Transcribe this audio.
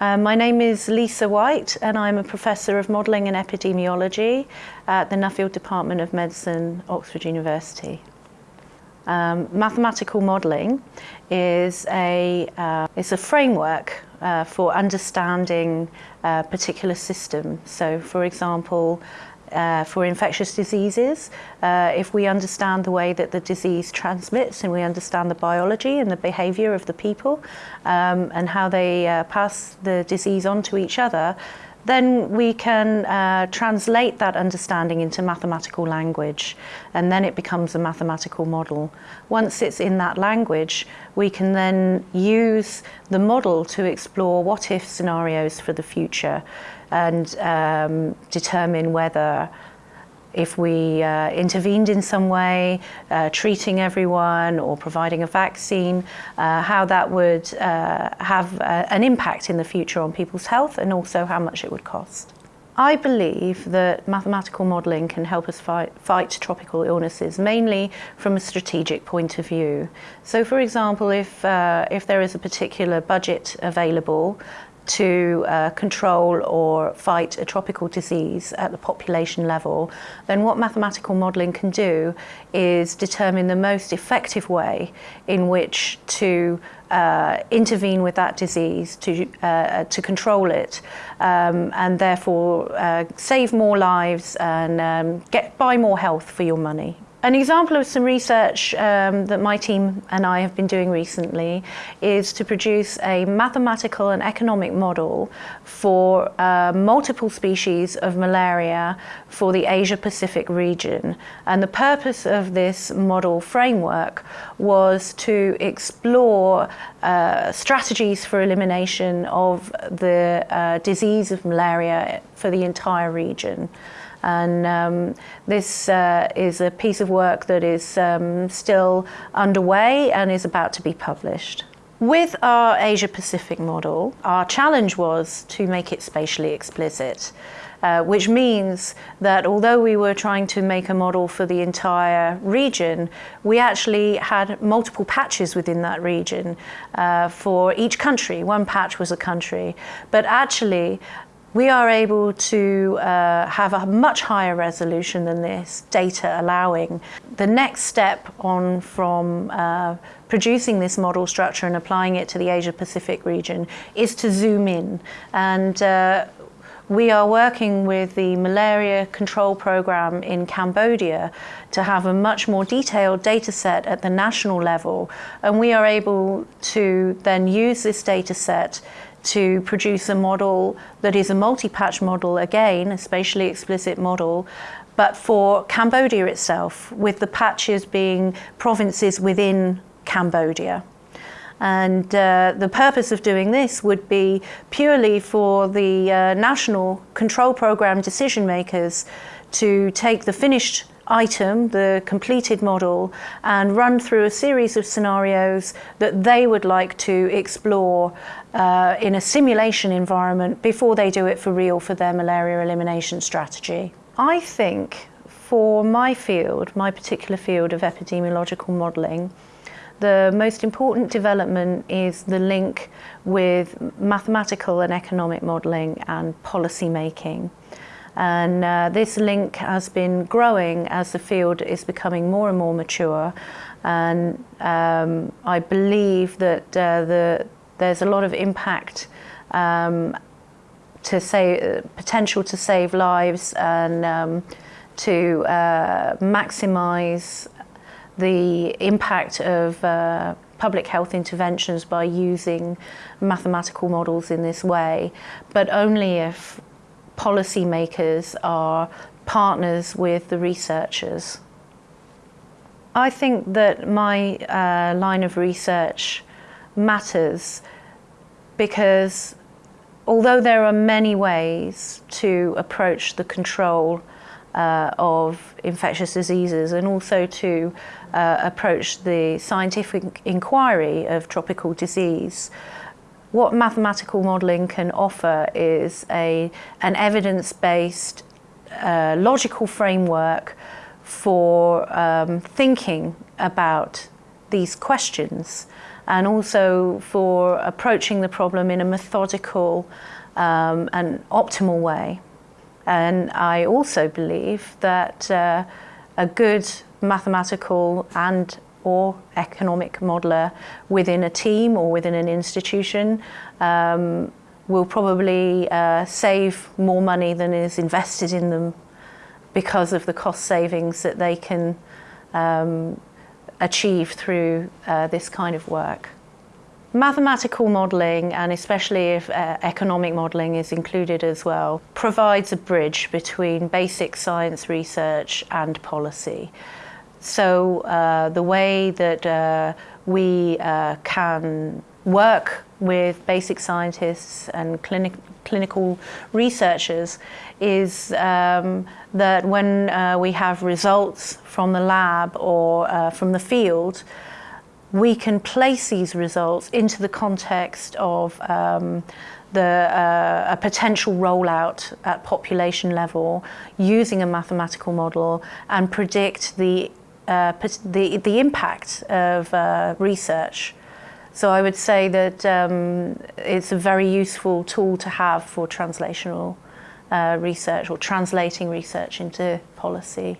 Uh, my name is Lisa White and I'm a Professor of Modelling and Epidemiology at the Nuffield Department of Medicine, Oxford University. Um, mathematical modelling is a, uh, it's a framework uh, for understanding a particular system. So, for example, uh, for infectious diseases, uh, if we understand the way that the disease transmits and we understand the biology and the behaviour of the people um, and how they uh, pass the disease on to each other, then we can uh, translate that understanding into mathematical language and then it becomes a mathematical model. Once it's in that language, we can then use the model to explore what-if scenarios for the future and um, determine whether if we uh, intervened in some way, uh, treating everyone or providing a vaccine, uh, how that would uh, have uh, an impact in the future on people's health and also how much it would cost. I believe that mathematical modelling can help us fight, fight tropical illnesses, mainly from a strategic point of view. So for example, if, uh, if there is a particular budget available to uh, control or fight a tropical disease at the population level, then what mathematical modelling can do is determine the most effective way in which to uh, intervene with that disease, to, uh, to control it, um, and therefore uh, save more lives and um, get, buy more health for your money. An example of some research um, that my team and I have been doing recently is to produce a mathematical and economic model for uh, multiple species of malaria for the Asia-Pacific region. And the purpose of this model framework was to explore uh, strategies for elimination of the uh, disease of malaria for the entire region. And um, this uh, is a piece of work that is um, still underway and is about to be published. With our Asia Pacific model, our challenge was to make it spatially explicit. Uh, which means that although we were trying to make a model for the entire region, we actually had multiple patches within that region uh, for each country. One patch was a country. But actually, we are able to uh, have a much higher resolution than this, data allowing. The next step on from uh, producing this model structure and applying it to the Asia Pacific region is to zoom in. And uh, we are working with the malaria control program in Cambodia to have a much more detailed data set at the national level. And we are able to then use this data set to produce a model that is a multi-patch model, again, a spatially explicit model, but for Cambodia itself, with the patches being provinces within Cambodia. And uh, the purpose of doing this would be purely for the uh, national control program decision makers to take the finished item, the completed model, and run through a series of scenarios that they would like to explore uh, in a simulation environment before they do it for real for their malaria elimination strategy. I think for my field, my particular field of epidemiological modelling, the most important development is the link with mathematical and economic modelling and policy making. And uh, this link has been growing as the field is becoming more and more mature. And um, I believe that uh, the, there's a lot of impact um, to save, potential to save lives and um, to uh, maximize the impact of uh, public health interventions by using mathematical models in this way, but only if policymakers are partners with the researchers. I think that my uh, line of research matters because although there are many ways to approach the control uh, of infectious diseases and also to uh, approach the scientific inquiry of tropical disease, what mathematical modelling can offer is a, an evidence-based uh, logical framework for um, thinking about these questions and also for approaching the problem in a methodical um, and optimal way. And I also believe that uh, a good mathematical and or economic modeler within a team or within an institution um, will probably uh, save more money than is invested in them because of the cost savings that they can um, achieve through uh, this kind of work. Mathematical modelling, and especially if uh, economic modelling is included as well, provides a bridge between basic science research and policy. So uh, the way that uh, we uh, can work with basic scientists and clinic clinical researchers is um, that when uh, we have results from the lab or uh, from the field, we can place these results into the context of um, the, uh, a potential rollout at population level using a mathematical model and predict the, uh, the, the impact of uh, research. So I would say that um, it's a very useful tool to have for translational uh, research or translating research into policy.